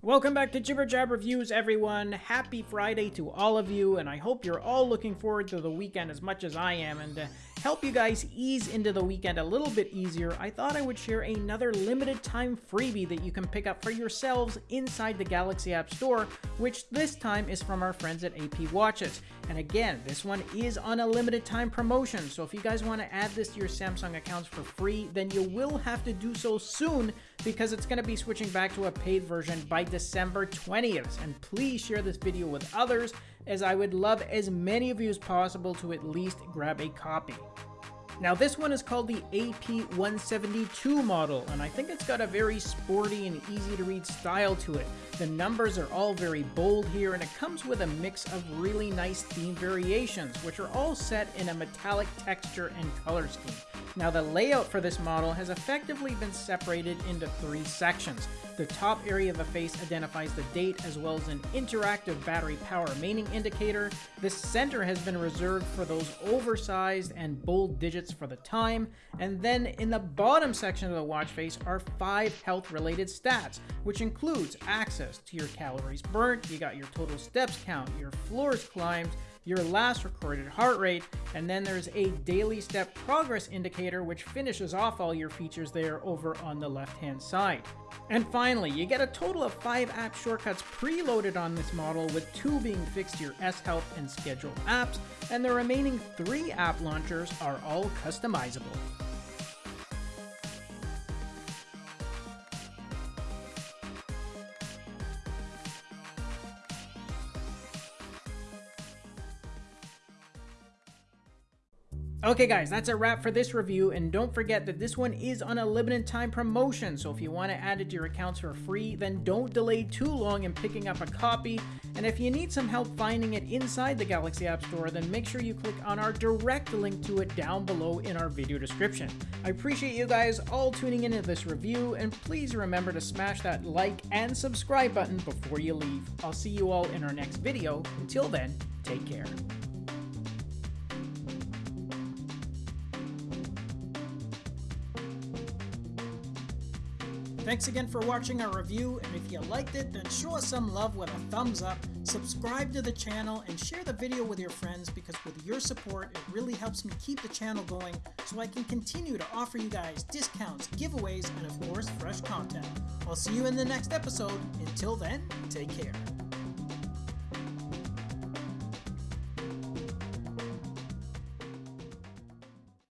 Welcome back to Jibber Jab Reviews, everyone. Happy Friday to all of you, and I hope you're all looking forward to the weekend as much as I am. And to help you guys ease into the weekend a little bit easier, I thought I would share another limited time freebie that you can pick up for yourselves inside the Galaxy App Store, which this time is from our friends at AP Watches. And again, this one is on a limited time promotion, so if you guys want to add this to your Samsung accounts for free, then you will have to do so soon because it's going to be switching back to a paid version by December 20th. And please share this video with others as I would love as many of you as possible to at least grab a copy. Now this one is called the AP172 model, and I think it's got a very sporty and easy to read style to it. The numbers are all very bold here, and it comes with a mix of really nice theme variations, which are all set in a metallic texture and color scheme. Now the layout for this model has effectively been separated into three sections. The top area of the face identifies the date as well as an interactive battery power maintaining indicator. The center has been reserved for those oversized and bold digits for the time. And then in the bottom section of the watch face are five health related stats, which includes access to your calories burnt, you got your total steps count, your floors climbed, your last recorded heart rate, and then there's a daily step progress indicator which finishes off all your features there over on the left hand side. And finally, you get a total of 5 app shortcuts preloaded on this model with 2 being fixed to your S Health and Schedule apps, and the remaining 3 app launchers are all customizable. Okay guys, that's a wrap for this review, and don't forget that this one is on a limited time promotion, so if you want to add it to your accounts for free, then don't delay too long in picking up a copy, and if you need some help finding it inside the Galaxy App Store, then make sure you click on our direct link to it down below in our video description. I appreciate you guys all tuning into this review, and please remember to smash that like and subscribe button before you leave. I'll see you all in our next video. Until then, take care. Thanks again for watching our review, and if you liked it, then show us some love with a thumbs up, subscribe to the channel, and share the video with your friends because with your support, it really helps me keep the channel going so I can continue to offer you guys discounts, giveaways, and of course, fresh content. I'll see you in the next episode. Until then, take care.